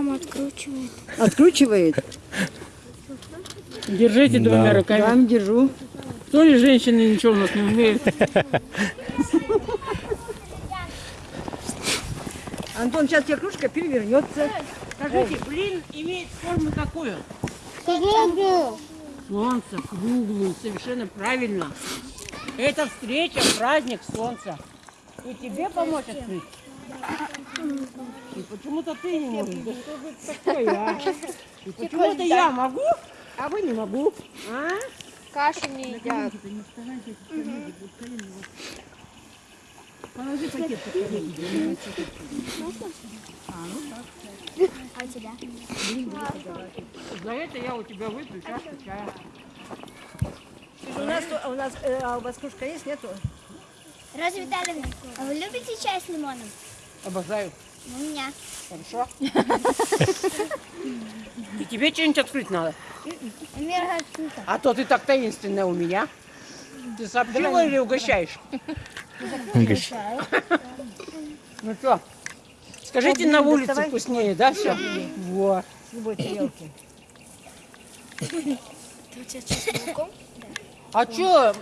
Мама откручивает. Откручивает? Держите двумя Да. руками. Да, держу. То ли женщины ничего у нас не умеют. Антон, сейчас тебе кружка перевернется. Скажите, блин имеет форму какую? Круглую. Солнце, круглую, совершенно правильно. Это встреча, праздник солнца. И тебе помочь открыть? И почему-то ты не можешь. Да что же это такое, а? И почему-то я могу, а вы не могу. А? Кашу не едят. Положи пакет. А у тебя? За это я у тебя выпью чашку чая. У нас, у нас, э, а у вас кружка есть, нету? Роза Витальевна, а вы любите чай с лимоном? Обожаю. У меня. Хорошо? И тебе что-нибудь открыть надо? А то ты так таинственная у меня. Ты сообщила или угощаешь? Ну что, скажите, на улице вкуснее, да, все? Вот. С любой тарелки. Ты у тебя с молоком? А что,